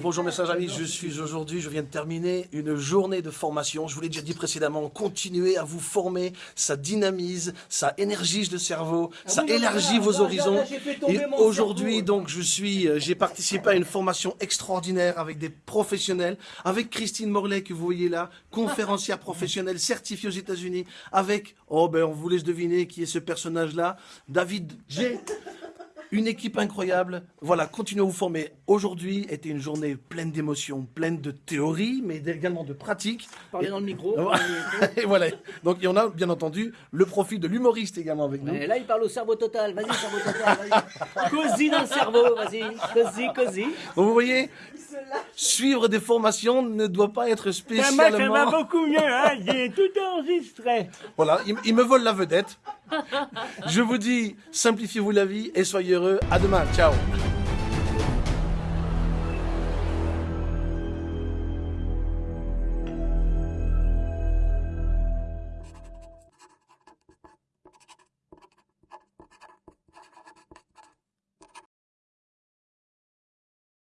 Bonjour mes chers amis, je suis aujourd'hui, je viens de terminer une journée de formation. Je vous l'ai déjà dit précédemment, continuez à vous former, ça dynamise, ça énergise le cerveau, ça élargit vos horizons. Et aujourd'hui, donc, je suis, euh, j'ai participé à une formation extraordinaire avec des professionnels, avec Christine Morlaix que vous voyez là, conférencière professionnelle certifiée aux États-Unis, avec, oh ben, on vous laisse deviner qui est ce personnage-là, David J. Une équipe incroyable. Voilà, continuez à vous former. Aujourd'hui était une journée pleine d'émotions, pleine de théories, mais également de pratiques. Parlez dans le micro. Et voilà. Donc, il y en a, bien entendu, le profil de l'humoriste également avec nous. Et là, il parle au cerveau total. Vas-y, cerveau total. Vas-y. Cosy dans le cerveau. Vas-y. Cosy, cosy. Donc, vous voyez, suivre des formations ne doit pas être va, ça spécialement... va beaucoup mieux, hein J'ai tout enregistré. Voilà, il, il me vole la vedette. Je vous dis, simplifiez-vous la vie et soyez heureux. À demain. Ciao.